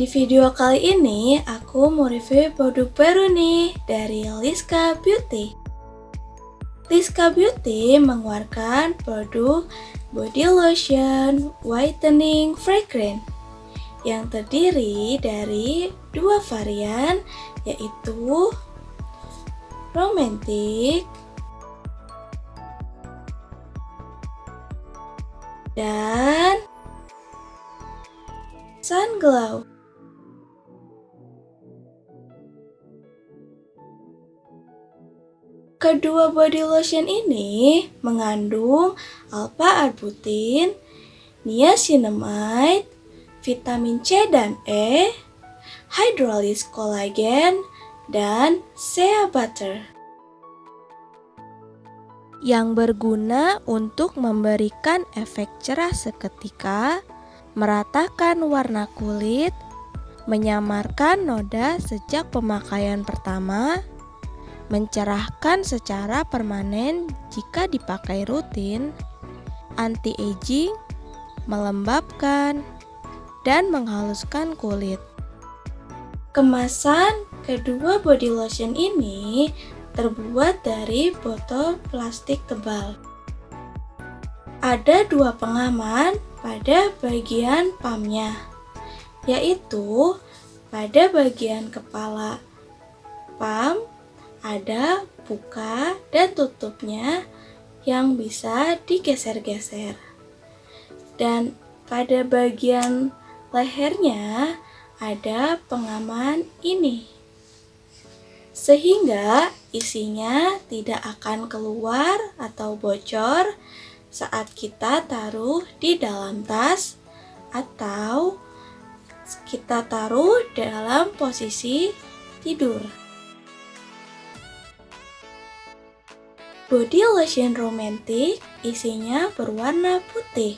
Di video kali ini, aku mau review produk baru nih dari Liska Beauty. Liska Beauty mengeluarkan produk body lotion whitening fragrance yang terdiri dari dua varian yaitu romantic dan sun glow. Kedua body lotion ini mengandung alpha-arbutin, niacinamide, vitamin C dan E, hydrolysis kolagen, dan shea butter. Yang berguna untuk memberikan efek cerah seketika, meratakan warna kulit, menyamarkan noda sejak pemakaian pertama, mencerahkan secara permanen jika dipakai rutin, anti-aging, melembabkan, dan menghaluskan kulit. Kemasan kedua body lotion ini terbuat dari botol plastik tebal. Ada dua pengaman pada bagian pumpnya, yaitu pada bagian kepala pump ada buka dan tutupnya yang bisa digeser-geser. Dan pada bagian lehernya ada pengaman ini. Sehingga isinya tidak akan keluar atau bocor saat kita taruh di dalam tas atau kita taruh dalam posisi tidur. Body lotion romantic isinya berwarna putih.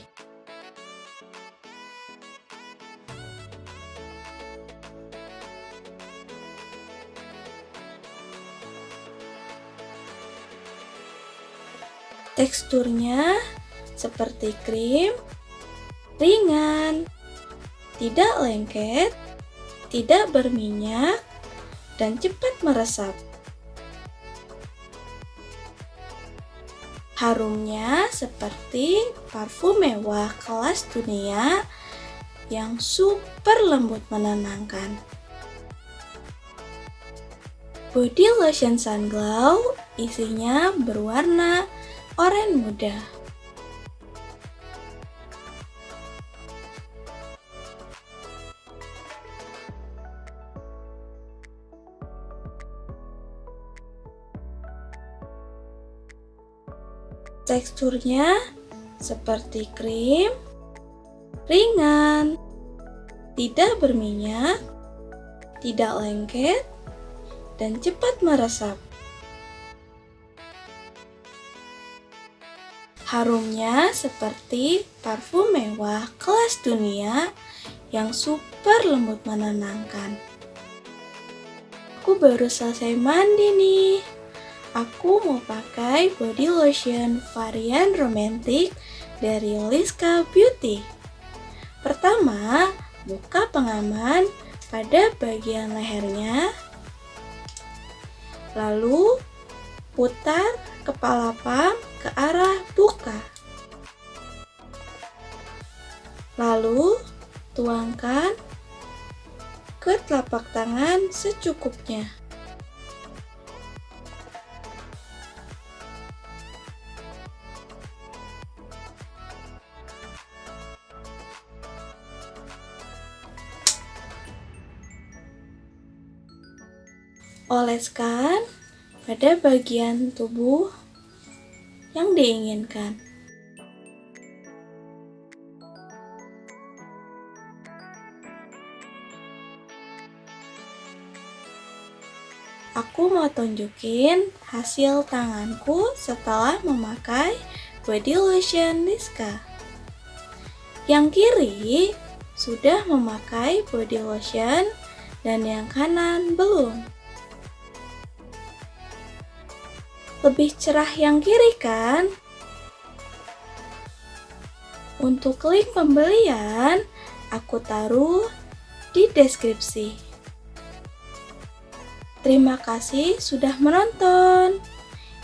Teksturnya seperti krim, ringan, tidak lengket, tidak berminyak, dan cepat meresap. Harumnya seperti parfum mewah kelas dunia yang super lembut menenangkan. Body lotion sun glow isinya berwarna oranye muda. Teksturnya seperti krim, ringan, tidak berminyak, tidak lengket, dan cepat meresap. Harumnya seperti parfum mewah kelas dunia yang super lembut menenangkan. Aku baru selesai mandi nih aku mau pakai body lotion varian romantic dari Liska Beauty. Pertama, buka pengaman pada bagian lehernya. Lalu, putar kepala pam ke arah buka. Lalu, tuangkan ke telapak tangan secukupnya. Oleskan pada bagian tubuh yang diinginkan. Aku mau tunjukin hasil tanganku setelah memakai body lotion Niska. Yang kiri sudah memakai body lotion dan yang kanan belum. Lebih cerah yang kiri kan? Untuk link pembelian, aku taruh di deskripsi. Terima kasih sudah menonton.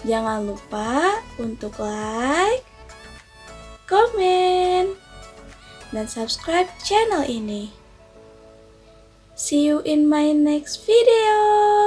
Jangan lupa untuk like, komen, dan subscribe channel ini. See you in my next video.